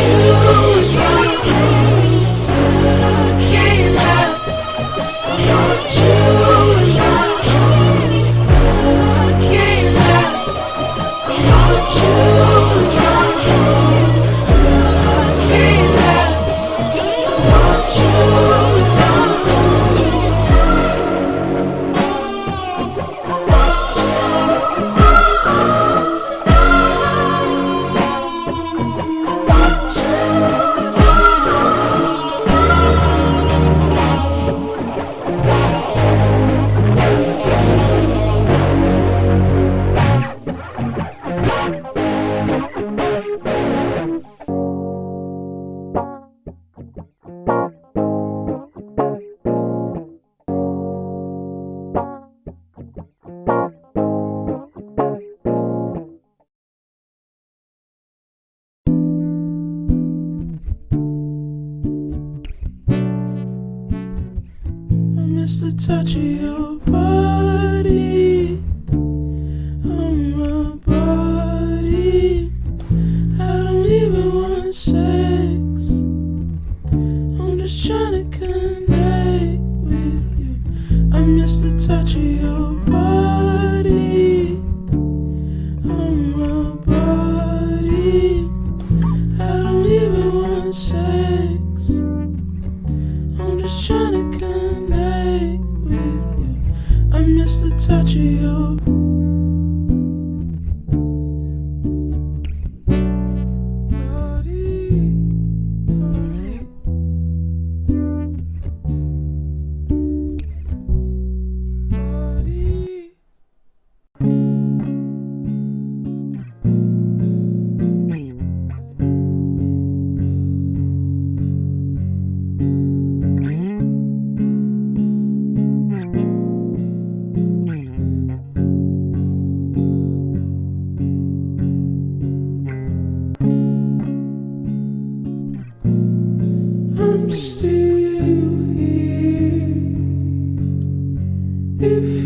you. Miss the touch of your body on my body. I don't even want sex. I'm just trying to connect with you. I miss the touch of your Miss the touch of your Please.